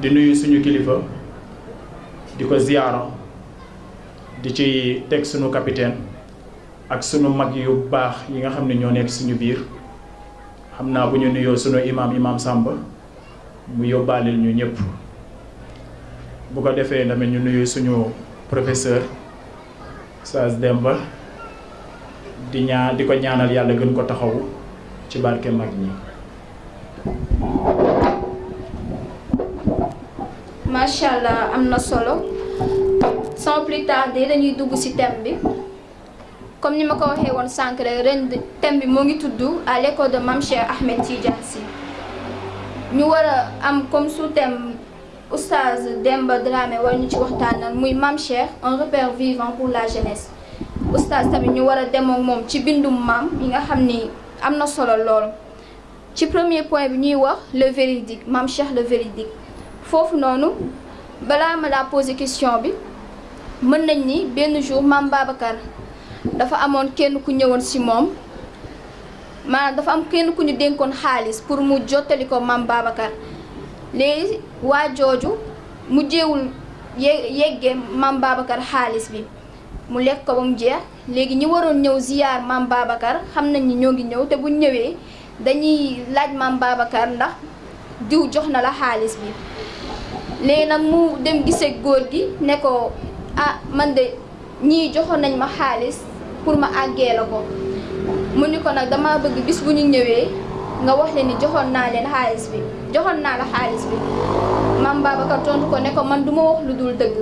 di nuyu suñu kilifa di ko ziyaara di ci teg suñu capitaine ak suñu mag yu baax yi nga xam ne ñoo nekk suñu biir xam naa bu ñu nuyoo suñu imaam imaam Samba mu yóbbaalil ñu ñëpp bu ko defee tamit ñu nuyu suñu professeur Oustaz Demba di ñaa di ko ñaanal yàlla gën ko taxawu ci barke mag ñi macha allah am na solo sans plus tarder dañuy dugg ci thème bi comme ni ma ko waxee woon sànq rek ren thème bi moo ngi tudd à l'école de Mame Cheikh Ahmed Tidiane Sy ñu war a am comme sous-thème oustaz Demba Dramé war ñu ci waxtaanal muy Mame Cheikh un repère vivant pour la jeunesse oustaz tamit ñu war a demoo moom ci bindum maam yi nga xam ni am na solo lool. ci premier point bi ñuy wax le véridique Mame Cheikh le véridique foofu noonu balaa ma laa poser question bi mën nañ ni benn jour Mame Babacar dafa amoon kenn ku ñëwoon si moom maanaam dafa am kenn ku ñu dénkoon xaalis pour mu jottali ko Mame Babacar léegi waa jooju mujjeewul ye yeggee Mame Babacar xaalis bi mu lekk ko ba mu jeex Léegi ñi waroon ñëw ziyaar Maam Baabakar xam nañ ni ñoo ngi ñëw te bu ñu ñëwee dañuy laaj Maam Baabakar ndax diw jox na la xaalis bi. Léegi nag mu dem giseek góor gi ne ko ah man de ñii joxoon nañ ma xaalis pour ma àggee la ko. Mu ni ko nag damaa bëgg bis bu ñu ñëwee nga wax leen ni joxoon naa leen xaalis bi joxoon naa la xaalis bi. Maam Baabakar tontu ko ne ko man duma wax lu dul dëgg.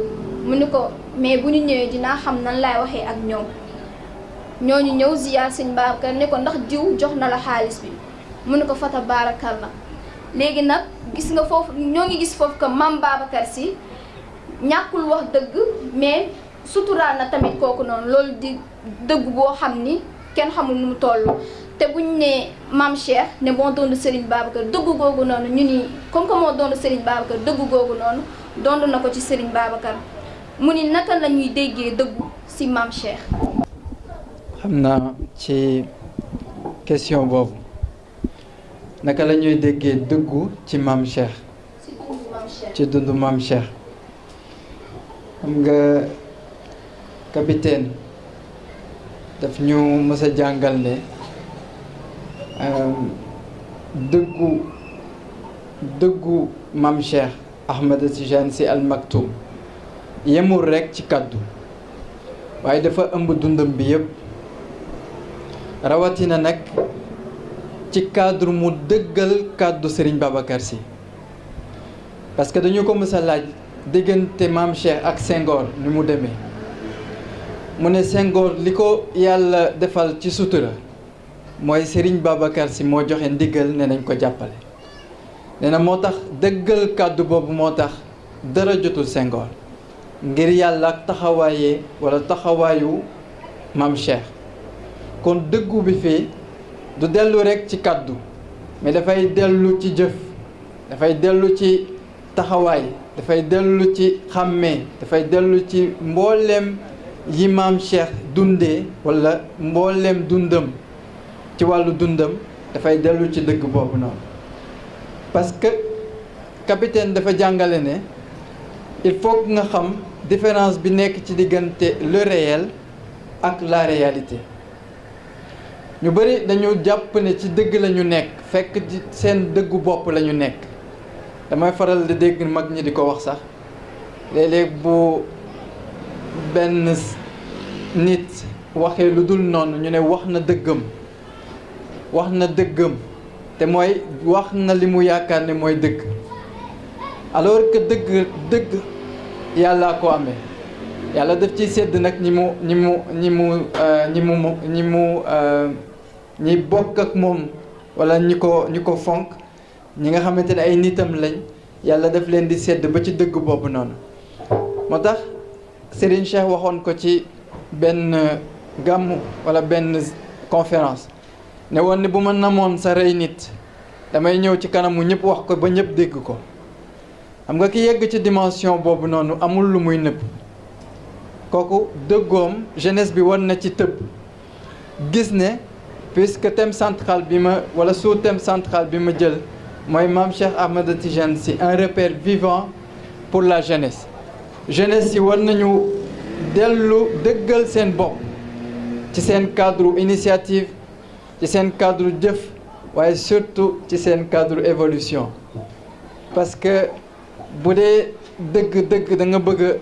Mu ni ko. mais bu ñu ñëwee dinaa xam nan laay waxee ak ñoom ñooñu ñëw ziyaar sëñ Babacar ne ko ndax diw jox na la xaalis bi mu ne ko fata baarakal la léegi nag gis nga foofu ñoo ngi gis foofu que maam Babacar si ñàkkul wax dëgg mais suturaal na tamit kooku noonu loolu di dëgg boo xam ni kenn xamul nu mu toll te buñ ne maam Cheikh ne moo doon Serigne Babacar dëgg googu noonu ñu ni comme que moo doon Serigne Babacar dëgg googu noonu doon na ko ci Serigne Babacar mu ni naka la ñuy déggee dëggu si maam Cheikh. xam naa ci question boobu naka la ñuy déggee dëggu ci maam Cheikh. ci dundu maam Cheikh. xam nga capitaine daf ñu mës a jàngal ne dëggu dëggu maam Cheikh Ahmed Tidiane Sy Al Maktoum yemul rekk ci kàddu waaye dafa ëmb dundam bi yépp rawatina nag ci cadre mu dëggal kàddu Serigne Babacar Sy parce que dañu ko mës a laaj diggante maam Cheikh ak Senghor ni mu demee mu ne Senghor li ko yàlla defal ci sutura mooy Serigne Babacar Sy moo joxe ndigal ne nañ ko jàppale nee na moo tax dëggal kàddu boobu moo tax dara jotul Senghor ngir yàlla ak taxawaayee wala taxawaayu maam Cheikh kon dëggu bi fii du dellu rekk ci kàddu mais dafay dellu ci jëf dafay dellu ci taxawaay dafay dellu ci xàmmee dafay dellu ci mbooleem yi maam Cheikh dundee wala mbooleem dundam ci wàllu dundam dafay dellu ci dëgg boobu noonu parce que capitaine dafa jàngale ne il faut nga xam différence bi nekk ci diggante le réel ak la réalité ñu bari dañu jàpp ne ci dëgg lañu nekk fekk ci seen dëggu bopp lañu nekk damay faral di dégg mag ñi di ko wax sax léeg-léeg bu benn nit waxee lu dul noonu ñu ne wax na dëggam wax na dëggam te mooy wax na li mu yaakaar ne mooy dëgg alors que dëgg dëgg yàllaa ko amee yàlla def ci sedd nag ñi mu ñi mu ñi mu euh, ñi mu ñi mu euh, ñi bokk ak moom wala ñi ko ñi ko fonk ñi nga xamante ne ay nitam lañ yàlla def leen di sedd ba ci dëgg boobu noonu moo tax Serigne Cheikh waxoon ko ci benn gàmmu wala benn conférence ne woon ni bu ma namoon sa rey nit damay ñëw ci kanamu ñëpp wax ko ba ñëpp dégg ko xam nga ki yegg ci dimension boobu noonu amul lu muy nëbb kooku dëggoom jeunesse bi wan na ci tëb gis ne puisque thème central bi ma wala sous thème central bi ma jël mooy Mame Cheikh Ahmed Tidiane Sy un repère vivant pour la jeunesse jeunesse yi war nañu dellu dëggal seen bopp ci seen cadre initiative ci seen cadre jëf waaye surtout ci seen cadre évolution parce que bu dee dëgg dëgg da nga bëgg a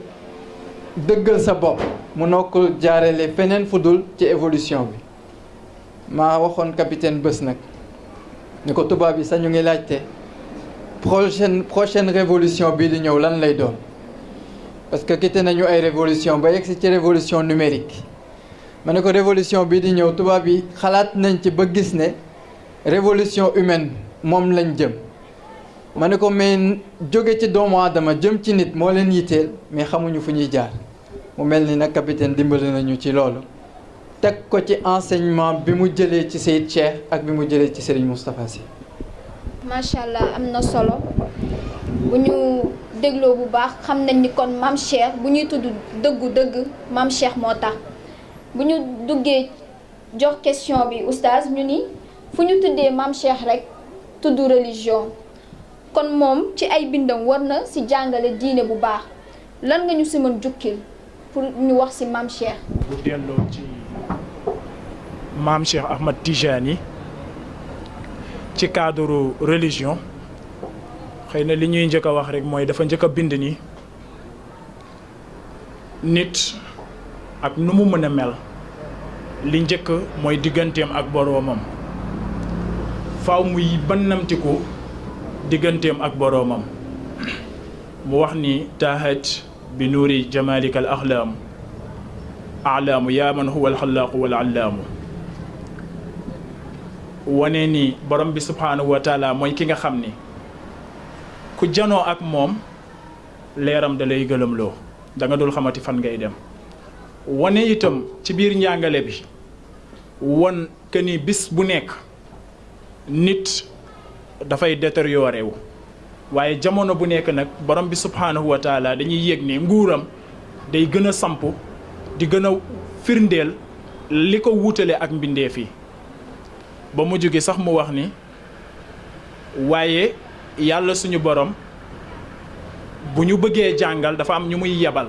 dëggal sa bopp mënoo ko jaarale feneen fu dul ci évolution bi maa waxoon capitaine bés nag ni ko tubaab yi sañu ngi laajte prochaine prochaine révolution bii di ñëw lan lay doon parce que quitté nañu ay révolution ba yegsi ci révolution numérique ma ne ko révolution bii di ñëw tubaab yi xalaat nañ ci ba gis ne révolution humaine moom lañ jëm ma ne ko mais jóge ci doomu aadama jëm ci nit moo leen yitteel mais xamuñu fu ñuy jaar mu mel ni nag capitaine dimbali nañu ci loolu teg ko ci enseignement bi mu jëlee ci Seyid Cheikh ak bi mu jëlee ci Serigne Moustapha Sy macha allah am na solo bu ñu dégloo bu baax xam nañ ni kon maam Cheikh bu ñuy tudd dëggu dëgg maam Cheikh moo tax bu ñu duggee jox question bi oustaz ñu ni fu ñu tuddee maam Cheikh rek tudd religion kon moom ci ay bindam war na ci jàngale diine bu baax Lan nga ñu si mën jukkil pour ñu wax si Maam Cheikh? Bu delloo ci Maam Cheikh Ahmad Tijani ci cadre religion xëy na li ñuy njëkk a wax rek mooy dafa njëkk a bind ni nit ak nu mu mën a mel li njëkk mooy digganteem ak boroomam faaw muy bannamtiku digganteem ak boroomam mu wax ni taahat bi nuuri jamaalika al axlaamu alaamu yaa man huwa alxalaaqu wal allaamu wane ni borom bi subhaanahu wa taala mooy ki nga xam ni ku janoo ak moom leeram da lay gëlëmloo da nga dul xamati fan ngay dem wane itam ci biir njàngale bi won que ni bis bu nekk nit dafay détérioré wu waaye jamono bu nekk nag borom bi subhaanahu wa taala dañuy yëg ne nguuram day gën a samp di gën a firndeel li ko wuutale ak mbindeef yi ba mu jóge sax mu wax ni waaye yàlla suñu borom bu ñu bëggee jàngal dafa am ñu muy yebal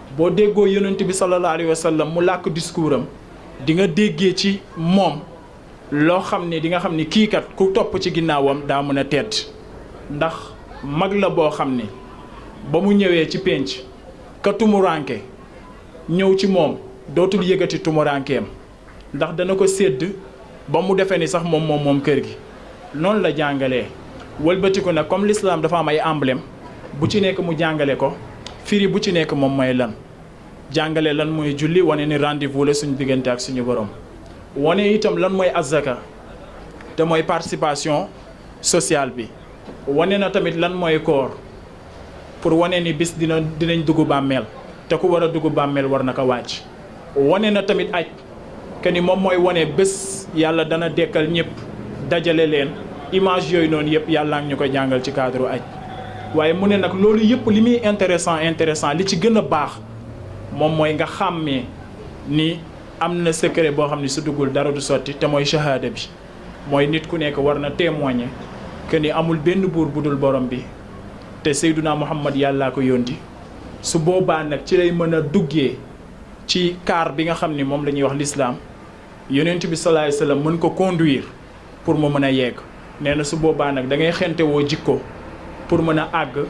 boo déggoo yonent bi sallallahu alayhi wa sallam mu làkk discours am di nga déggee ci moom loo xam ne di nga xam ne kii kat ku topp ci ginnaawam daa mën a tedd ndax mag la boo xam ne ba mu ñëwee ci pénc ka tumuranke ñëw ci moom dootul yëgati tumurankeem ndax dana ko sédd ba mu defee ni sax moom moom moom kër gi noonu la jàngalee wëlbatiku nag comme l'islam dafa am ay emblème bu ci nekk mu jàngale ko firi bu ci nekk moom mooy lan jàngale lan mooy julli wane ni rendez-vous la suñu diggante ak suñu borom wane itam lan mooy azaka te mooy participation sociale bi wane na tamit lan mooy koor pour wane ni bis dina dinañ dugg bàmmeel te ku war a dugg bàmmeel war na ko wàcc wane na tamit aj que ni moom mooy wane bés yàlla dana dekkal ñëpp dajale leen image yooyu noonu yëpp yàlla ngi ñu ko jàngal ci cadre aj waaye mu ne nag loolu yëpp li muy intéressant intéressant li ci gën a baax moom mooy nga xàmmee ni am na secret boo xam ne su duggul dara du sotti te mooy shahada bi mooy nit ku nekk war na témoigner que ni amul benn buur bu dul borom bi te Seyduna Muhammad yàllaa ko yónni su boobaa nag ci lay mën a duggee ci kaar bi nga xam ni moom la ñuy wax lislaam yonent bi sallallahu alayhi wasallam mën ko conduire pour mu mën a yegg nee na su boobaa nag da ngay xente woo jikko pour mën a àgg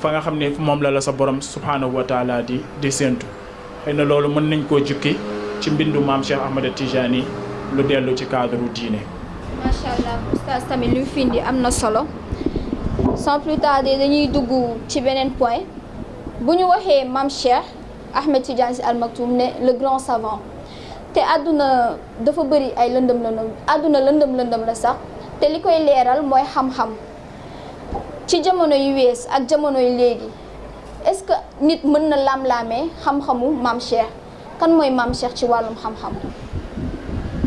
fa nga xam ne moom la la sa borom subhaanahu wa taala di di séentu xëy na loolu mën nañ koo jukki ci mbindu maam Cheikh Ahmada Tijani lu dellu ci cadre diine. macha allah oustaz tamit li mu fi indi am na solo sans plus tarder dañuy dugg ci beneen point bu ñu waxee maam Cheikh Ahmed Tidiane Sy Al Maktoum ne le grand savant te àdduna dafa bëri ay lëndëm lëndëm àdduna lëndëm lëndëm la sax te li koy leeral mooy xam-xam ci jamono yu wees ak jamono yu léegi est-ce que nit mën na laam-laamee xam-xamu maam Cheikh kan mooy maam Cheikh ci wàllum xam-xam.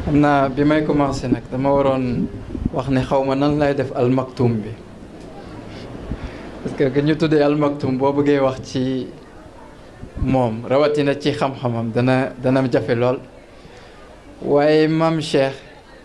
xam naa bi may commencé nag dama waroon wax ne xaw ma nan lay def almaktum bi parce que que ñu tuddee almaktum boo bëggee wax ci moom rawatina ci xam-xamam dana dana jafe lool waaye maam Cheikh.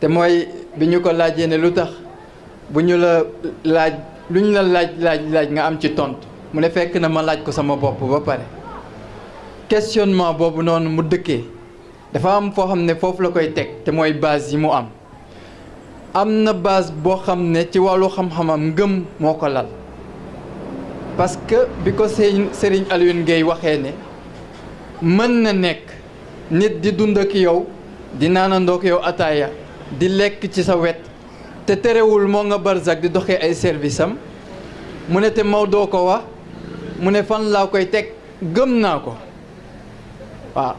te mooy bi ñu ko laajee ne lu tax bu ñu la laaj lu ñu la laaj laaj laaj nga am ci tontu mu ne fekk na ma laaj ko sama bopp ba pare questionnement boobu noonu mu dëkkee dafa am foo xam ne foofu la koy teg te mooy base yi mu am am na base boo xam ne ci wàllu xam-xamam ngëm moo ko lal parce que bi ko sëñ Serigne Alioune Gueye waxee ne mën na nekk nit di dund ak yow di naanandoo ak yow ataaya di lekk ci sa wet te terewul moo nga barzak di doxee ay service am mu ne te Maodo ko wax mu ne fan laa koy teg gëm naa ko waaw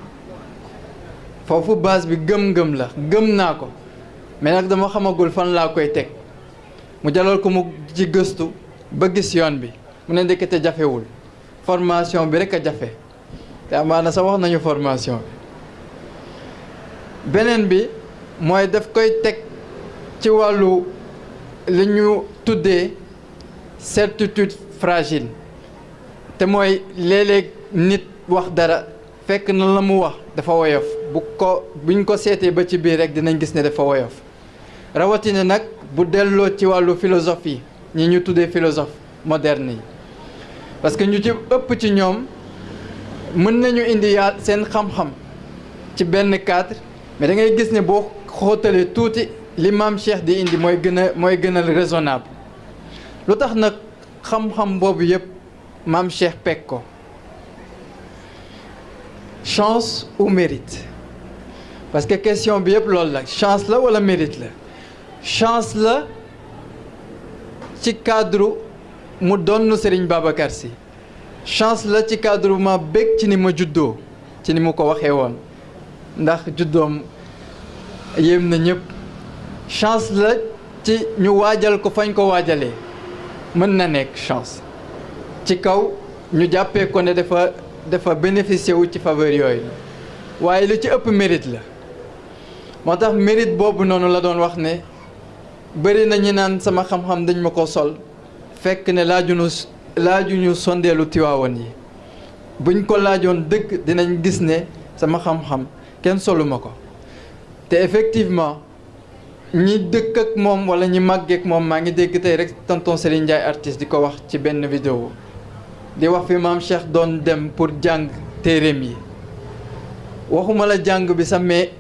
foofu base bi gëm-gëm la gëm naa ko mais nag dama xamagul fan laa koy teg mu jalal ko mu ci gëstu ba gis yoon bi mu ne ndekete jafewul formation bi rek a jafe te amaana sax wax nañu formation bi beneen bi mooy daf koy teg ci wàllu li ñu tuddee certitude fragile te mooy léeg-léeg nit wax dara fekk na la mu wax dafa woyof bu ko buñ ko seetee ba ci biir rek dinañ gis ne dafa woyof rawatina nag bu delloo ci wàllu philosophie ñi ñu tuddee philosophe moderne yi parce que ñu ci ëpp ci ñoom mën nañu indi yaa seen xam-xam ci benn cadre mais da ngay gis ne boo xóotalee tuuti li maam Cheikh di indi mooy gën a mooy gënal raisonnable lu tax nag xam-xam boobu yëpp maam Cheikh peg ko chance ou mérite parce que question bi yëpp loolu la chance la wala mérite la chance la ci cadre mu donn Serigne Babacar Sy chance la ci cadre ma bég ci ni ma juddoo ci ni mu ko waxee woon ndax juddoom yéem na ñëpp chance la ci ñu waajal ko fañ ko waajalee mën na nekk chance ci kaw ñu jàppee ko ne dafa dafa bénéficier wu ci faveur yooyu waaye lu ci ëpp mérite la moo tax mérite boobu noonu la doon wax ne bëri na ñi naan sama xam-xam dañ ma ko sol fekk ne laajunu laajuñu sondeelu tiwaawan yi buñ ko laajoon dëgg dinañ gis ne sama xam-xam kenn solu ma ko te effectivement ñi dëkk ak moom wala ñi màggeek moom maa ngi dégg tey rek tonton Serigne Ndiaye artiste di ko wax ci benn vidéo di wax fi maam Cheikh doon dem pour jàng téeréem yi waxuma la jàng bi sax mais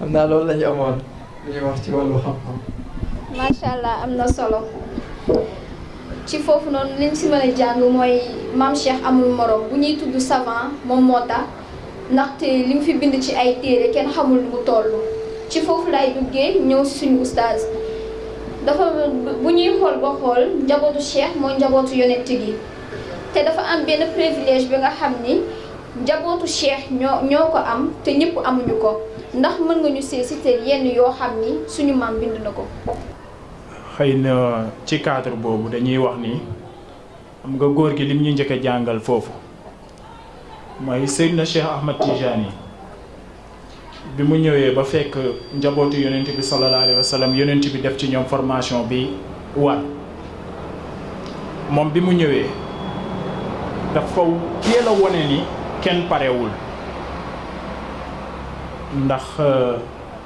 am naa loolu la ñu amoon lu ñuy wax ci wàllu xam-xam. macha allah am na solo ci foofu noonu liñ si mën a jàng mooy maam Cheikh amul morom bu ñuy tudd savant moom moo tax ndaxte li mu fi bind ci ay téere kenn xamul lu mu toll. ci foofu lay duggee ñëw si suñu oustaz dafa bu ñuy xool ba xool njabootu Cheikh mooy njabootu yonent gi te dafa am benn privilège bi nga xam ni. Njabootu Cheikh ñoo ñoo ko am te ñépp amuñu ko. Ndax mën nga ñu see siteel yenn yoo xam ni suñu maam bind na ko? Xëy na ci cadre boobu dañuy wax ni xam nga góor gi lim ñu njëkk a jàngal foofu mooy Seydina Cheikh Ahmad Tijaani bi mu ñëwee ba fekk njabootu yonent bi sallallahu alayhi wa sallam yonent bi def ci ñoom formation bi war moom bi mu ñëwee dafa teel a wone ni kenn parewul ndax euh,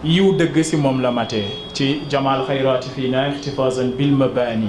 yiw dëgg si moom la matee ci jamaal xayraati fii naa ixtifaasan bil mabaani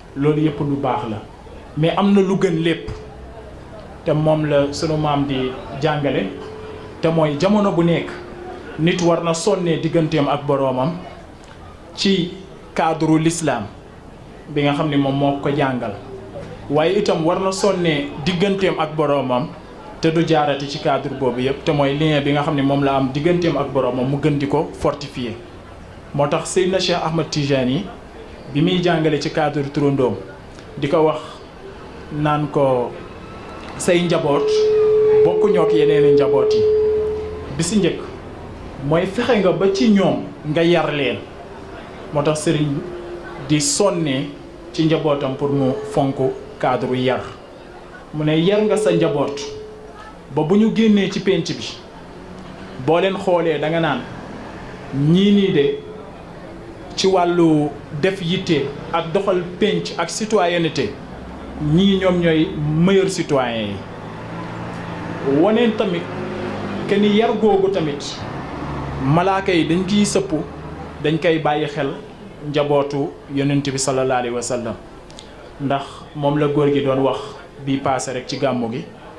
loolu yëpp lu baax la mais am na lu gën lépp te moom la sunu maam di jàngale te mooy jamono bu nekk nit war na sonnee digganteem ak boroomam ci cadre l'islam bi nga xam ne moom moo ko jàngal waaye itam war na sonnee digganteem ak boroomam te du jaarati ci cadre boobu yëpp te mooy lien bi nga xam ne moom la am digganteem ak boroomam mu gën di ko fortifier moo tax Seydina Cheikh Ahmad Tijani yi bi muy jàngale ci cadre turandoom di ko wax naan ko say njaboot bokkuñoo ak yeneen njaboot yi bi si njëkk mooy fexe nga ba ci ñoom nga yar leen moo tax sëriñ di sonnee ci njabootam pour mu fonk cadre yar mu ne yar nga sa njaboot ba bu ñu génnee ci pénc bi boo leen xoolee da nga naan ñii nii de ci wàllu def yitte ak doxal pénc ak citoyenneté ñii ñoom ñooy meilleur citoyen yi woneen tamit que ni yar googu tamit malaaka yi dañ ciy sëpp dañ koy bàyyi xel njabootu yonent bi sallallahu alayhi wa sallam ndax moom la góor gi doon wax bii paase rek ci gàmmu gi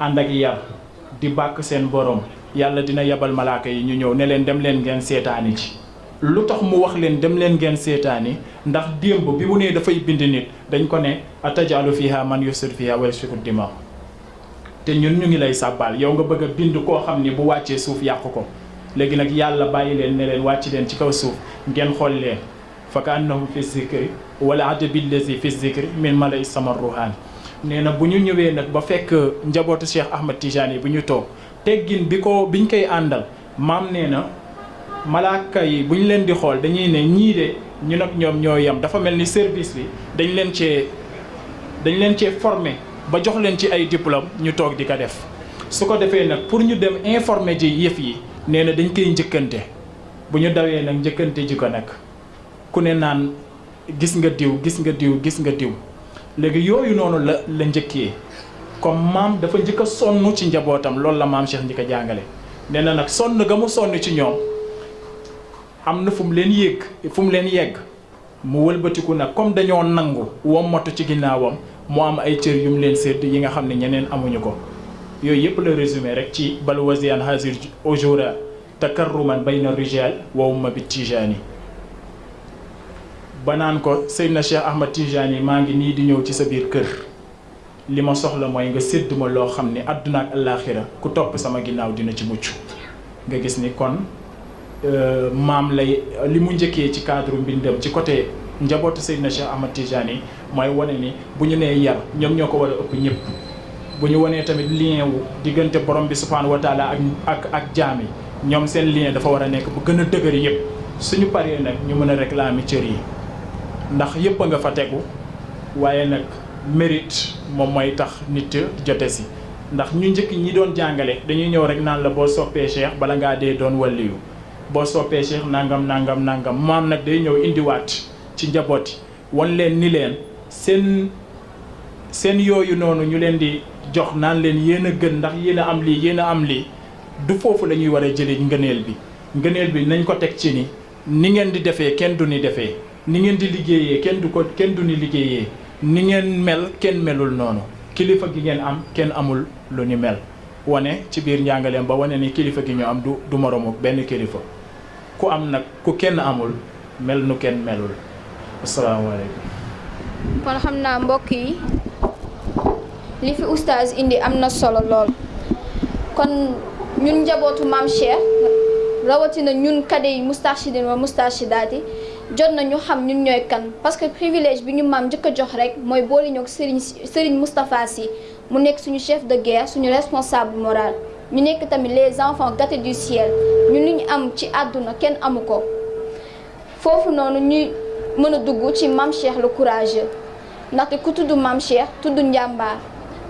Ànd ak yar, di bàkk seen Boroom. Yàlla dina yebal malaaka yi, ñu ñëw, ne leen, Demleen ngeen seetaaniji. Lu tax mu wax leen, Demleen ngeen seetaani? Ndax démb, bi mu nee dafay bind nit, dañu ko ne, Ataj'alu fiihaa man yufsidu fiihaa wa yasfiku dimaa? Te ñun ñu ngi lay sàbbaal, yow nga bëgg a bind koo xam ne bu wàccee, suuf yàq ko. Léegi nag Yàlla bàyyi leen, ne leen, Wàccileen ci kaw suuf, ngeen xool leen. fa ka annahum fi zikri wal adabi allazi fi zikri min malay sama ruhaani nee na bu ñu ñëwee nag ba fekk njabootu Cheikh Ahmad Tidiane yi bu ñu toog teggin bi ko biñ koy àndal maam nee na malaaka yi bu ñu leen di xool dañuy ne ñii de ñu nag ñoom ñoo yem dafa mel ni service bi dañ leen cee dañ leen cee formé ba jox leen ci ay diplôme ñu toog di ko def su ko defee nag pour ñu dem informer ji yëf yi nee na dañ koy njëkkante Bu ñu dawee nag njëkkanteji ko nag, ku ne naan gis nga diw, gis nga diw, gis nga diw. Léegi yooyu noonu la la njëkkee. Comme maam dafa njëkk a sonn ci njabootam, loolu la Maam Cheikh njëkk a jàngale. Nee na nag sonn ga mu sonn ci ñoom am na fu mu leen yéeg, fu mu leen yegg, mu wëlbatiku nag comme dañoo nangu wommatu ci ginnaawam, mu am ay cër yu mu leen sédd yi nga xam ne ñeneen amuñu ko. Yooyu yépp la résumé rekk ci bal waziyan haazihil ujuura takarruman bayna rijaal wa umma bi tijaani ba naan ko Seydina Cheikh Ahmad Tijaani maa ngi nii di ñëw ci sa biir kër li ma soxla mooy nga sédd ma loo xam ne àdduna ak allaaxira ku topp sama ginnaaw dina ci mucc nga gis ni kon maam lay li mu njëkkee ci cadre mbindam ci côté njabootu Seydina Cheikh Ahmad Tijaani mooy wane ni bu ñu nee yar ñoom ñoo ko war a ëpp ñëpp bu ñu wanee tamit lien wu diggante borom bi subhaanahu wa taala ak ak ak jaam yi ñoom seen lien dafa war a nekk bu gën a dëgër yëpp suñu paree nag ñu mën a réclamer cër yi ndax yëpp a nga fa tegu waaye nag mérite moom mooy tax nit jote si ndax ñu njëkk ñi doon jàngale dañuy ñëw rek naan la boo soppee cheikh bala ngaa dee doon waliyu boo soppee cheikh nangam nangam nangam maam nag day ñëw indiwaat ci njaboot yi Won leen ni leen seen seen yooyu noonu ñu leen di jox naan leen yéen a gën ndax yéen a am lii yéen a am lii du foofu la ñuy war a jëlee ngëneel bi ngëneel bi nañ ko teg ci ni ni ngeen di defee kenn du ni defee ni ngeen di liggéeyee kenn du ko kenn du ni liggéeyee ni ngeen mel kenn melul noonu kilifa gi ngeen am kenn amul lu ni mel wane ci biir njàngaleem ba wane ni kilifa gi ñu am du du moromu benn kilifa Ku am nag ku kenn amul mel nu kenn melul assalaamu aleykum. Kon xam naa mbokk yi li fi Oustaz indi am na solo lool kon ñun njabootu Maam Cheikh rawatina ñun kade yi Moustarchidine wa Moustarchidaty jot na ñu xam ñun ñooy kan parce que privilège bi ñu maam njëkk a jox rekk mooy boole ñook Serigne Serigne Moustapha Sy mu nekk suñu chef de guerre suñu responsable moral ñu nekk tamit les enfants gâtés du ciel ñu li ñu am ci àdduna kenn amu ko foofu noonu ñuy mën a dugg ci Mame Cheikh le courageux ndaxte ku tudd Mame Cheikh tudd njàmbaar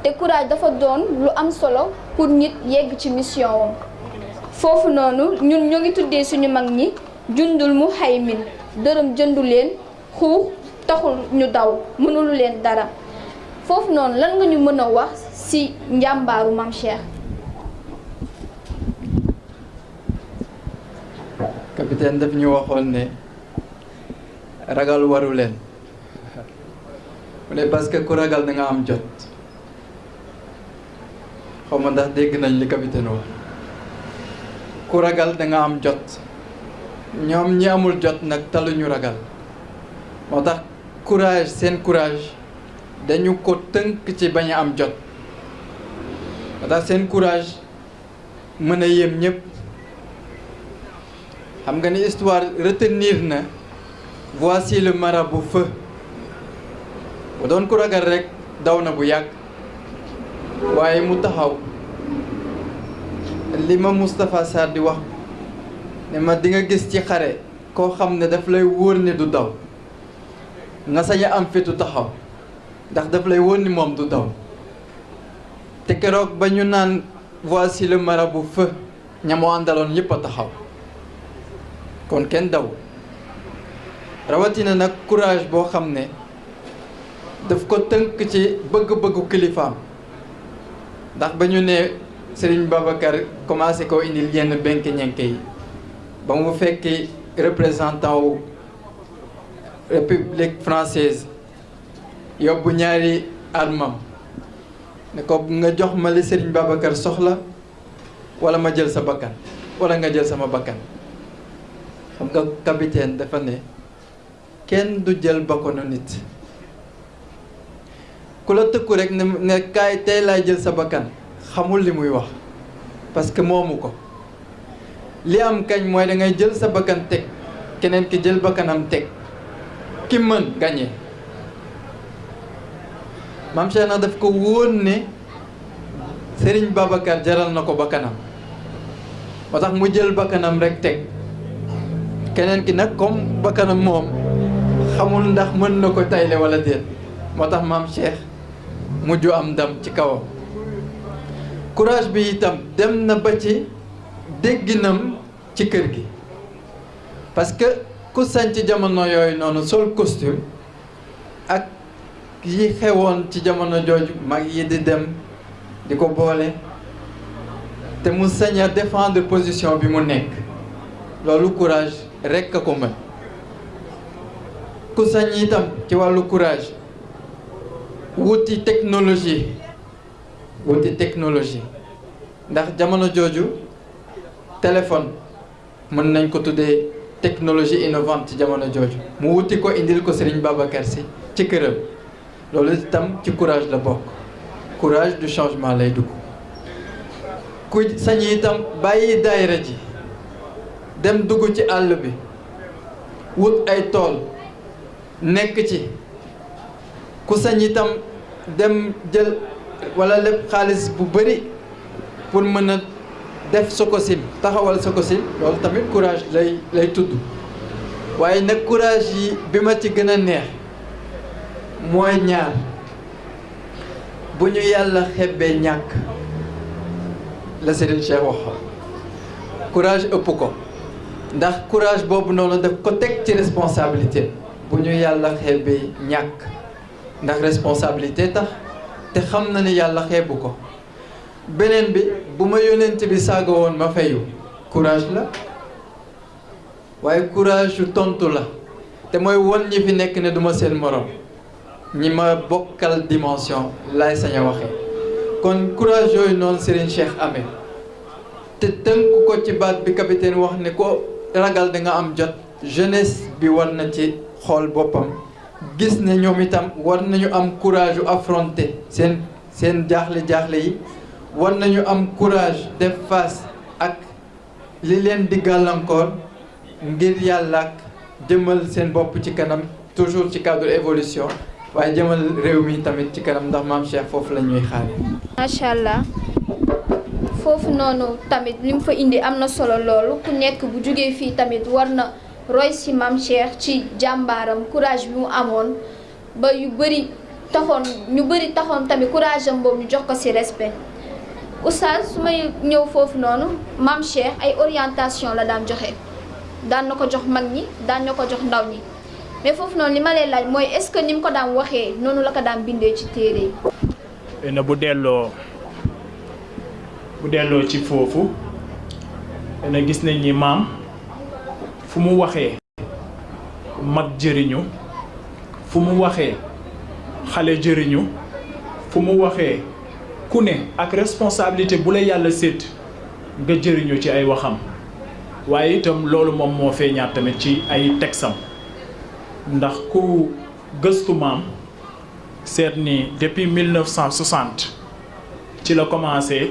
te courage dafa doon lu am solo pour nit yegg ci mission am foofu noonu ñun ñoo ngi tuddee suñu mag ñi jundul mu xaymin dërëm jëndu leen Xu taxul ñu daw mënulu leen dara foofu noonu lan nga ñu mën a wax ci njàmbaaru Maam Cheikh. capitaine daf ñu waxoon ne ragal waru leen mu ne parce que ku ragal da nga am jot xaw ma ndax dégg nañ li capitaine wax ku ragal da nga am jot ñoom ñi amul jot nag taluñu ragal moo tax courage seen courage dañu ko tënk ci bañ a am jot moo tax seen courage mën a yéem ñëpp xam nga ni histoire retenir na voici le marabout feu bu doon ku ragal rek daw na bu yàgg waaye mu taxaw li ma Moustapha Sarr di wax ne ma di nga gis ci xare koo xam ne daf lay wóor ne du daw nga sañ a am fitu taxaw ndax daf lay wóor ni moom du daw te keroog ba ñu naan voici le marabout feu ñamoo àndaloon ñëpp a taxaw kon kenn daw rawatina nag courage boo xam ne daf ko tënk ci bëgg-bëggu kilifaam ndax ba ñu ne Serigne Babacar commencé koo indil yenn benk ñenke yi ba mu fekki représentant wu République française yóbbu ñaari armam ne ko nga jox ma li Serigne Babacar soxla wala ma jël sa bakkan wala nga jël sama bakkan xam nga capitaine dafa ne kenn du jël bakkanu nit ku la tëkku rek ne ne kaay tey laay jël sa bakkan xamul li muy wax parce que moomu ko li am kañ mooy da ngay jël sa bakkan teg keneen ki jël bakkanam teg ki mën gañe maam Cheikh na daf ko wóon ne Serigne Babacar jaral na ko bakkanam moo tax mu jël bakkanam rek teg keneen ki nag comme bakkanam moom xamul ndax mën na ko tayle wala déet moo tax maam Cheikh mujj am ndam ci kawam courage bi itam dem na ba ci dégginam ci kër gi parce que ku sañ ci jamono yooyu noonu sol costume ak yi xewoon ci jamono jooju mag yi di dem di ko boole te mu sañ a défendre position bi mu nekk loolu courage rekk a ko mën ku sañ itam ci wàllu courage wuti technologie wuti technologie ndax jamono jooju téléphone mën nañ ko tuddee technologie innovante ci jamono jooju mu wuti ko indil ko Serigne Babacar Sy ci këram loolu itam ci courage la bokk courage du changement lay dugg ku sañ itam bàyyi daayira ji dem dugg ci àll bi wut ay tool nekk ci ku sañ itam dem jël wala lépp xaalis bu bëri pour mën a def Sococim taxawal Sococim loolu tamit courage lay lay tudd waaye nag courage yi bi ma ci gën a neex mooy ñaar bu ñu yàlla xebbee ñàkk la Serigne Cheikh wax courage ëpp ko ndax courage boobu noonu daf ko teg ci responsabilité bu ñu yàlla xebbee ñàkk ndax responsabilité tax te xam na ni yàlla xeebu ko beneen bi bu ma yónent bi saaga woon ma fayu courage la waaye courage yu tontu la te mooy won ñi fi nekk ne duma seen morom ñi ma bokkal dimension laay sañ a waxee kon courage yooyu noonu Serigne Cheikh amee te tënk ko ci baat bi capitaine wax ne ko ragal da nga am jot jeunesse bi war na ci xool boppam gis ne ñoom itam war nañu am courage u affronter seen seen jaaxle-jaaxle yi war nañu am courage def face ak li leen di gàllankoor ngir yàlla ak jëmal seen bopp ci kanam toujours ci cadre évolution waaye jëmal réew mi tamit ci kanam ndax maam Cheikh foofu la ñuy xaar. macha allah foofu noonu tamit li mu fa indi am na solo loolu ku nekk bu jógee fii tamit war na roy si maam Cheikh ci jàmbaaram courage bi mu amoon ba yu bëri taxoon ñu bëri taxoon tamit courage am boobu ñu jox ko si respect oustaz su may ñëw foofu noonu maam Cheikh ay orientation la daan joxe daan na ko jox mag ñi daan na ko jox ndaw ñi mais foofu noonu li ma lay laaj mooy est-ce que ni mu ko daan waxee noonu la ko daan bindee ci téere yi. na bu delloo bu delloo ci foofu na gis nañ ni maam fu mu waxee. mag jëriñu fu mu waxee xale jëriñu fu mu waxee ku ne ak responsabilité bu la yàlla sédd nga jëriñu ci ay waxam waaye itam loolu moom moo feeñaat tamit ci ay texam ndax ku gëstu maam seet ni depuis 1960 ci la commencé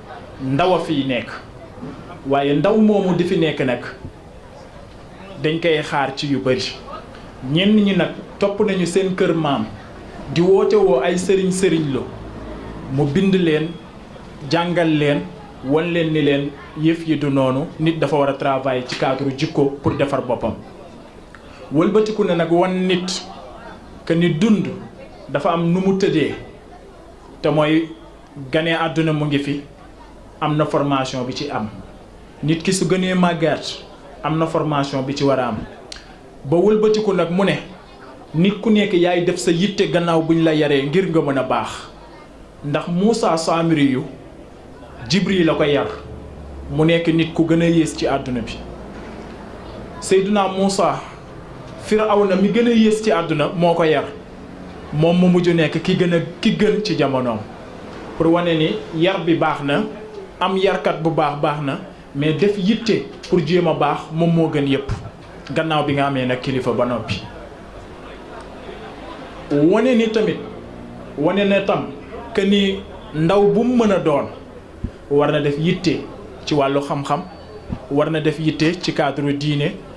ndaw a fiy nekk waaye ndaw moomu di fi nekk nag dañ koy xaar ci yu bëri ñenn ñi nag topp nañu seen kër maam di woote woo ay sëriñ sëriñ lo mu bind leen jàngal leen wan leen ni leen yëf yi du noonu nit dafa war a travailler ci cadre jikko pour defar boppam wëlbatiku na nag wan nit que ni dund dafa am nu mu tëddee te mooy Gane àdduna mu ngi fi, am na formaasiyoŋ bi ci am. Nit ki su gënee màggat, am na formaasiyoŋ bi ci war a am. Ba wëlbatiku nag mu ne, nit ku nekk yaay def sa yitte gannaaw bu ñu la yaree ngir nga mën a baax. Ndax Muusaa Saamiriyu, Jibriil a ko yar, mu nekk nit ku gën a yées ci àdduna bi. Seydinaa Muusaa. Firawna mi gën a yées ci àdduna moo ko yar moom mu mujj nekk ki gën a ki gën ci jamonoom pour wane ni yar bi baax na am yarkat bu baax baax na mais def yitte pour jéem a baax moom moo gën yépp gannaaw bi nga amee nag kilifa ba noppi wane ni tamit wane na tam que ni ndaw bu mu mën a doon war na def yitte ci wàllu xam-xam war na def yitte ci cadre diine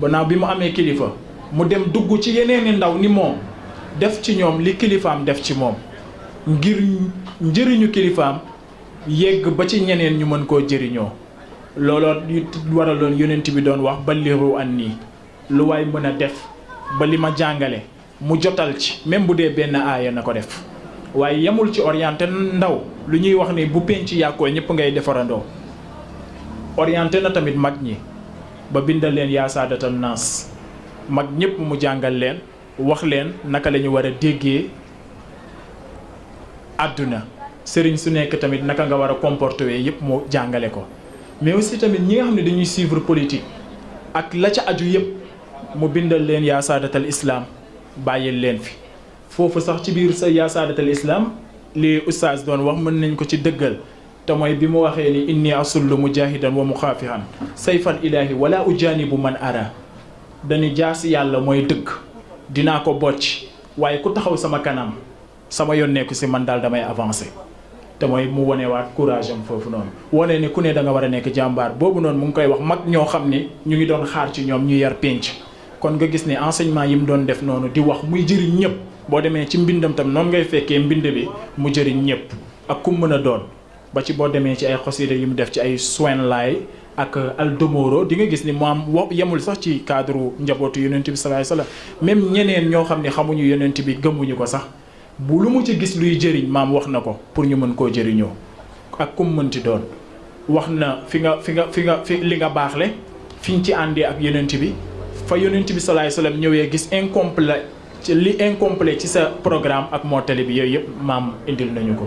Gannaaw bi mu amee kilifa, mu dem dugg ci yeneeni ndaw ni moom, def ci ñoom li kilifaam def ci moom, ngir njériñu kilifaam yegg ba ci ñeneen ñu mën koo jériñoo. Looloo it waraloon Yónent bi doon wax, Ballighuu annii, lu waay mën a def ba li ma jàngale, mu jotal ci même bu dee benn aaya na ko def waaye yamul ci orienté ndaw lu ñuy wax ni bu penc yàqoo ñëpp ngay defarandoo orienté na tamit mag ñi ba bindal leen yaa saadatan naas mag ñëpp mu jàngal leen wax leen naka la ñu war a déggee àdduna sëriñ su nekk tamit naka nga war a comporté wee yëpp mu jàngale ko mais aussi tamit ñi nga xam ne dañuy suivre politique ak la ca aju yëpp mu bindal leen yaa saadatal islaam bàyyil leen fi foofu sax ci biir sa yaa saadatal islaam li ustaas doon wax mën nañ ko ci dëggal te mooy bi mu waxee ni inni asullu mujahidan wa muxaafihan sayfal ilaahi wala ujaanibu man ara dañu jaas yàlla mooy dëgg dinaa ko bocc waaye ku taxaw sama kanam Sama yoon nekku si, man daal damay avancé. Te mooy mu wonewaat courage am foofu noonu. Wone ne ku ne danga war a nekk jàmbaar. Boobu noonu mu ngi koy wax mag ñoo xam ne ñu ngi doon xaar ci ñoom ñu yar pénc. Kon nga gis ne enseignement yi mu doon def noonu di wax muy jëriñ ñépp. Boo demee ci mbindam tam noonu ngay fekkee mbind bi mu jëriñ ñépp ak ku mu mën a doon. Ba ci boo demee ci ay xosiida yi mu def ci ay Suwayn Laay ak Al Domooro di nga gis ni moom wo yemul sax ci kaadaru njabootu Yónent bi Salaa Salaam même ñeneen ñoo xam ni xamuñu Yónent bi gëmuñu ko sax bu lu mu ci gis luy jëriñ maam wax na ko pour ñu mën koo jëriñoo ak ku mu mënti doon wax na fi nga fi nga fi nga fi li nga baaxle fi ñu ci àndee ak Yónent bi fa Yónent bi Salaa Salaam ñëwee gis incomplé ci li incomplet ci sa programme ak mottali bi yooyu yëpp maam indil nañu ko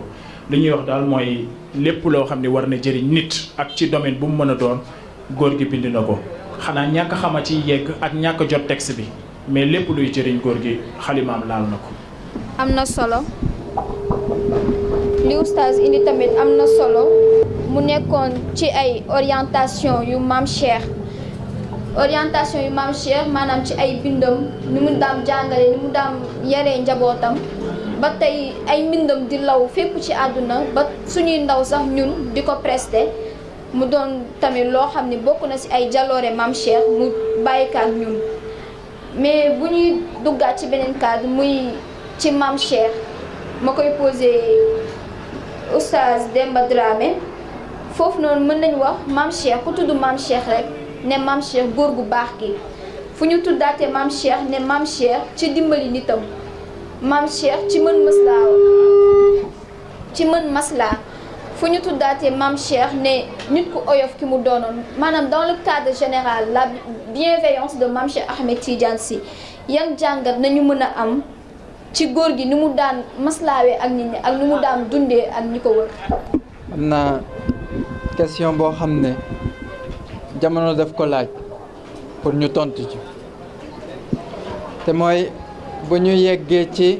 li ñuy wax daal mooy lépp loo xam ne war na jëriñ nit ak ci domaine bu mu mën a doon góor gi bind na ko xanaa ñàkk xama ci yegg ak ñàkk jot texte bi mais lépp luy jëriñ góor gi xalimaam laal na ko am na solo li oustaz indi tamit am na solo mu nekkoon ci ay orientation yu maam Cheikh orientation yu maam Cheikh maanaam ci ay bindam ni mu daam jàngale ni mu daam yaree njabootam ba tey ay mbindam di law fépp ci àdduna ba suñuy ndaw sax ñun di ko presté mu doon tamit loo xam ne bokk na ci ay jaloore maam Cheikh mu bàyyikaat ñun mais bu ñuy duggaat ci beneen cadre muy ci Mame Cheikh ma koy posé oustaz Demba Dramé foofu noonu mën nañu wax Mame Cheikh ku tudd Mame Cheikh rek ne Mame Cheikh góor gu baax gi fu ñu tuddaate Mame Cheikh ne Mame Cheikh ci dimbali nitam Mame Cheikh ci mën mëslaaw ci mën maslaa fu ñu tuddaatee Mame Cheikh ne nit ku oyof ki mu doonoon maanaam dans le cadre général la bienveillance de Mame Cheikh Ahmed Tidiane Sy yan jàngat nañu mën a am ci góor gi ni mu daan maslaawee ak nit ñi ak ni mu daan dundee ak ñi ko wër. am na question boo xam ne jamono daf ko laaj pour ñu tontu ci te mooy bu ñu yeggee ci.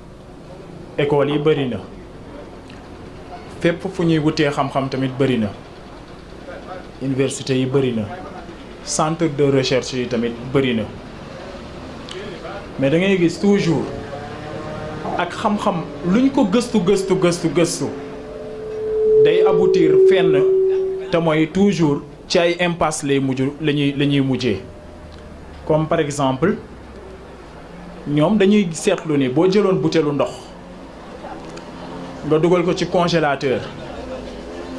école yi bëri na fépp fu ñuy wutee xam-xam tamit bëri na université yi bëri na centre de recherche yi tamit bëri na mais da ngay gis toujours ak xam-xam luñ ko gëstu gëstu gëstu gëstu day aboutir fenn te mooy toujours ci ay impasse lay mujj la ñuy la ñuy mujjee comme par exemple ñoom dañuy seetlu ni boo jëloon butéelu ndox nga dugal ko ci congélateur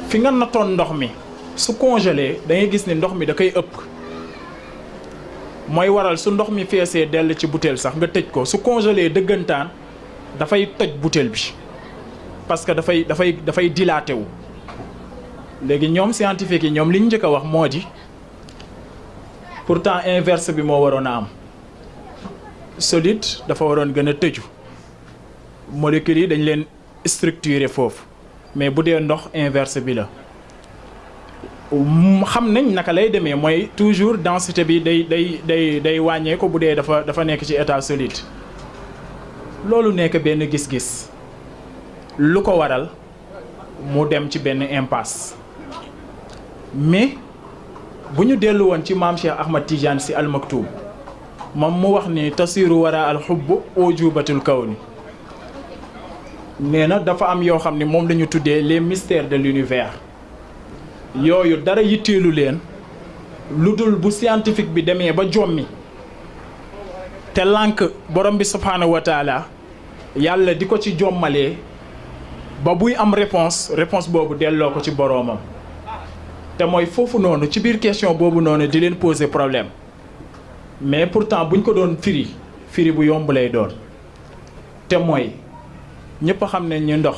fi nga nattoon ndox mi su congelé da ngay gis ni ndox mi da koy ëpp mooy waral su ndox mi feesee dell ci butéel sax nga tëj ko su congelé dëggantaan dafay toj butéel bi parce que dafay dafay dafay dilaté wu léegi ñoom scientifique yi ñoom li ñu njëkk a wax moo di pourtant inverse bi moo waroon a am solide dafa waroon gën a tëju molécules yi dañ leen structuré foofu mais bu dee ndox inverse bi la xam nañ naka lay demee mooy toujours densité bi day day day day wàññee ko bu dee dafa dafa nekk ci état solide loolu nekk benn gis-gis lu ko waral mu dem ci benn impasse mais bu ñu dellu woon ci maam Cheikh Ahmad Tidiane si almaktuum moom mu wax ni tasiru wara al xubb ujubatul kawni nee na dafa am yoo xam ne moom la ñu tuddee les mystères de l'univers yooyu dara yitteelu leen lu dul bu scientifique bi demee ba jommi te lànk borom bi subhaanahu wa taala Yàlla di ko ci jommalee ba buy am réponse réponse boobu delloo ko ci boroomam te mooy foofu noonu ci biir question boobu noonu di leen poser problème mais pourtant buñ ko doon firi firi bu yomb lay doon te mooy ñëpp xam ne ñu ndox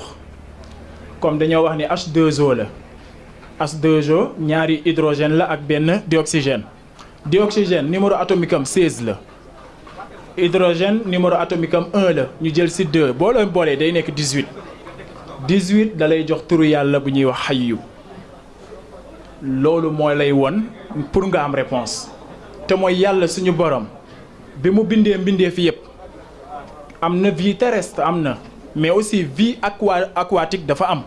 comme dañoo wax ni H2O la H2O ñaari hydrogène la ak benn dioxygène dioxygène numéro atomique am 16 la hydrogène numéro atomique am 1 la ñu jël si 2 boo leen boolee day nekk 18 18 da lay jox turu yàlla bu ñuy wax xayyu loolu moo lay won pour nga am réponse te mooy yàlla suñu borom bi mu bindee mbindee fi yëpp am na vie terrestre am na mais aussi vie aqua aquatique dafa am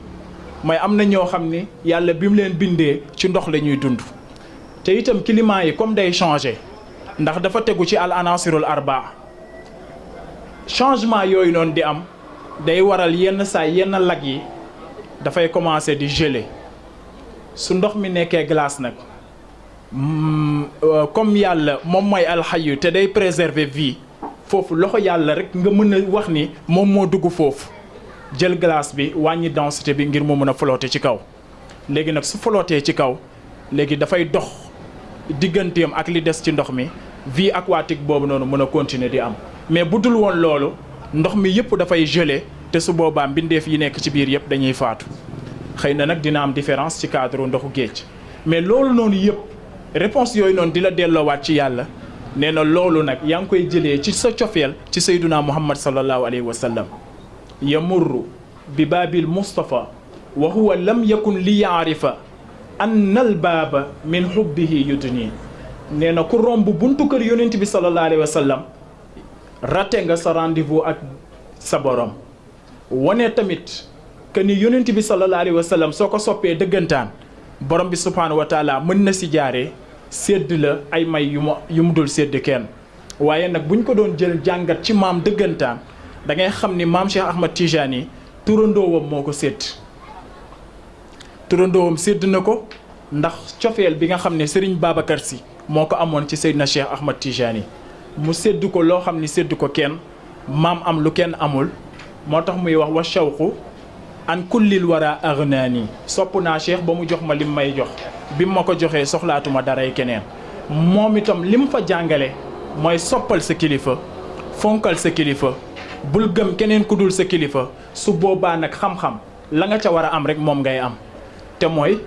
mooy am na ñoo xam ni yàlla bi mu leen bindee ci ndox la ñuy dund te itam climat yi comme day changé ndax dafa tegu ci al anasirul arba changement yooyu noonu di am day waral yenn saa yenn lag yi dafay commencé di gelé su ndox mi nekkee glace nag mm, euh, comme yàlla moom mooy alxayu te day préserver vie foofu loxo yàlla rek nga mën a wax ni moom moo dugg foofu jël glace bi wàññi densité bi ngir mu mën a flotter ci kaw léegi nag su flottee ci kaw léegi dafay dox digganteem ak li des ci ndox mi vie aquatique boobu noonu mën a continuer di am mais bu dul woon loolu ndox mi yëpp dafay gelé te su boobaa mbindeef yi nekk ci biir yëpp dañuy faatu xëy na nag dina am différence ci cadre ndoxu géej mais loolu noonu yëpp réponse yooyu noonu di la delloowaat ci yàlla nee na loolu nag yaa ngi koy jëlee ci sa cofeel ci sayduna muhammad sallallahu alayhi wa sallam yamurru bi baabil Mustafa wa huwa lam yakun li yaarifa annal baaba min hubbihi yudni nee na ku romb buntu kër yonent bi sallallahu alayhi wa sallam rate nga sa rendez-vous ak sa borom wane tamit que ni yonent bi sallallahu alayhi wa sallam soo ko soppee dëggantaan borom bi subhaanahu wa taala mën na si jaaree sédd la ay may yu mu yu mu dul sédd kenn waaye nag buñ ko doon jël jàngat ci maam dëggantaan da ngay xam ni maam Cheikh Ahmad Tijaan yi turandoowam moo ko sédd turandoowam sédd na ko ndax cofeel bi nga xam ne Serigne Babacar Sy moo ko amoon ci Seydina Cheikh Ahmad Tijaan yi mu sédd ko loo xam ne sédd ko kenn maam am lu kenn amul moo tax muy wax wa shawqu an kullil wara agnaani sopp naa cheikh ba mu jox ma lim may jox bi ma ko joxee soxlaatuma daray keneen moom itam lim fa jàngale mooy soppal sa kilifa fonkal sa kilifa bul gëm keneen ku dul sa kilifa su boobaa nag xam-xam la nga ca war a am rek moom ngay am te mooy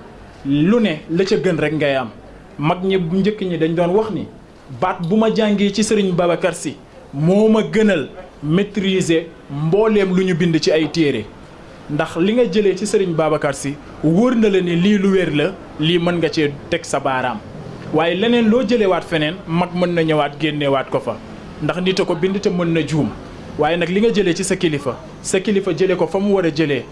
lu ne la ca gën rek ngay am mag ñi njëkk ñi dañ doon wax ni Baat bu ma jàngee ci Sëriñ Babakar Si moo ma gënal maîtriser mbooleem lu ñu bind ci ay téere ndax li nga jëlee ci Sëriñ Babakar Si wóor na la ne lii lu wér la lii mën nga cee teg sa baaraam waaye leneen loo jëlewaat feneen mag mën na ñëwaat génnewaat ko fa ndax nit a ko bind te mën na juum waaye nag li nga jëlee ci sa kilifa sa kilifa jëlee ko fa mu war a jëlee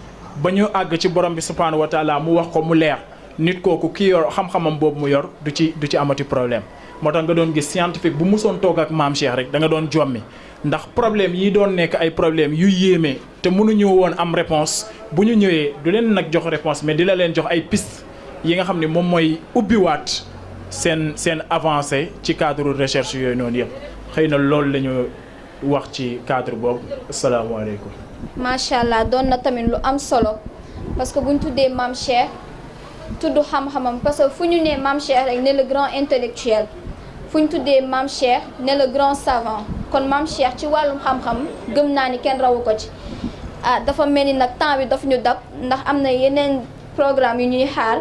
ba ñu àgg ci Boroom bi Subhaanahu wa Taalaa mu wax ko mu leer nit kooku ki yor xam-xamam boobu mu yor du ci du ci amati problème moo tax nga doon gis scientifique bu musoon toog ak maam Cheikh rek da nga doon jommi ndax problème yi doon nekk ay problème yu yéeme te mënuñu woon am réponse bu ñu ñëwee du leen nag jox réponse mais di la leen jox ay piste yi nga xam ne moom mooy ubbiwaat seen seen avancée ci cadre recherche yooyu noonu yëpp xëy na loolu la ñu wax ci cadre boobu asalaamaaleykum. macha allah doon na tamit lu am solo parce que bu ñu tuddee maam Cheikh tudd xam-xamam parce que fu ñu nee maam Cheikh rek ne le grand intellectuel fu ñu tuddee maam Cheikh ne le grand savant kon maam Cheikh ci wàllum xam-xam gëm naa ni kenn rawu ko ci. ah dafa mel ni nag temps bi daf ñu dab ndax am na yeneen programme yu ñuy xaar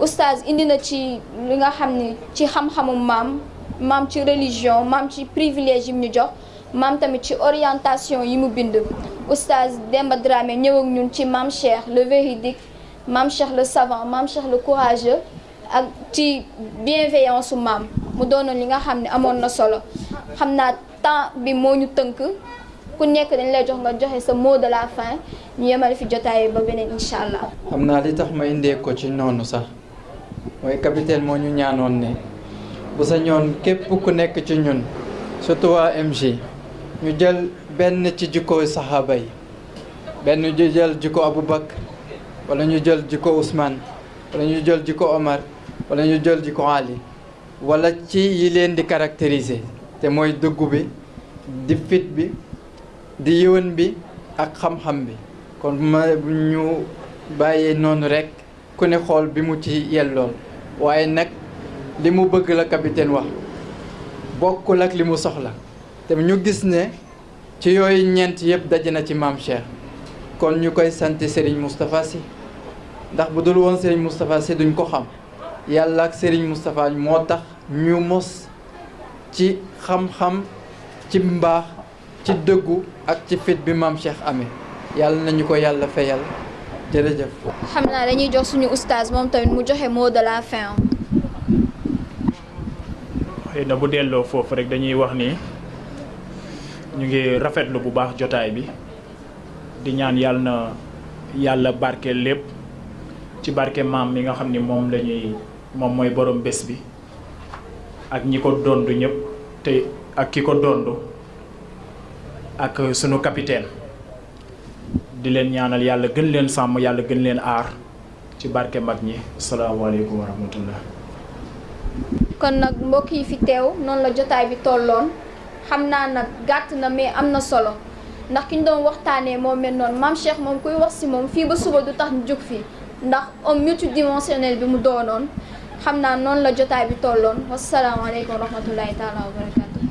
oustaz indi na ci li nga xam ne ci xam-xamu maam maam ci religion maam ci privilège yi mu ñu jox maam tamit ci orientation yi mu bind oustaz Demba Dramé ñëw ak ñun ci maam Cheikh le véridique maam Cheikh le savant maam Cheikh le courageux ak ci bienveillance su maam mu doonoon li nga xam ne amoon na solo xam naa temps bi moo ñu tënk ku nekk dañ lay jox nga joxe sa mot de la fin ñu yemale fi jotaay ba beneen incha allah. xam naa li tax ma indee ko ci noonu sax mooy capitaine moo ñu ñaanoon ne bu sa ñoon képp ku nekk ci ñun surtout waa MG ñu jël benn ci jikkooy saxaaba yi benn ñu jël jikko Aboubacar wala ñu jël jikko Ousmane wala ñu jël jikko Omar wala ñu jël jikko Ali. wala ci yi leen di caractériser te mooy dëggu bi di fit bi di yëwan bi ak xam-xam bi kon ma ñu bàyyee noonu rekk ku ne xool bi mu ci yellool waaye nag li mu bëgg la capitaine wax bokkul ak li mu soxla te ñu gis ne ci yooyu ñeent yëpp daje na ci maam Cheikh kon ñu koy sant Serigne Moustapha Sy ndax bu dul woon Serigne Moustapha Sy duñ ko xam yàlla ak Serigne Moustapha moo tax ñu mos ci xam-xam ci mbaax ci dëggu ak ci fit bi maam Cheikh amee yàlla nañu ko yàlla fayal jërëjëf. xam naa dañuy jox suñu oustaz moom tamit mu joxe mot de la fin. xëy na bu delloo foofu rek dañuy wax ni ñu ngi rafetlu bu baax jotaay bi. di ñaan yàlla na yàlla barke lépp ci barke maam mi nga xam ni moom la ñuy moom mooy borom bés bi ak ñi ko dondu ñëpp te ak ki ko dondu ak sunu capitaine di leen ñaanal yàlla gën leen sàmm yàlla gën leen aar ci barke mag ñi salaamaaleykum wa rahmatullah kon nag mbokk yi fi teew noonu la jotaay bi tolloon xam naa nag gàtt na mais am na solo ndax ki ñu doon waxtaanee moo mel noonu maam Cheikh moom kuy wax si moom fii ba suba du tax ñu jóg fii ndax homme multidimensionnel bi mu doonoon xam naa noonu la jotaay bi tolloon wasalaamaaleykum wa rahmatullahi taala wa barakatu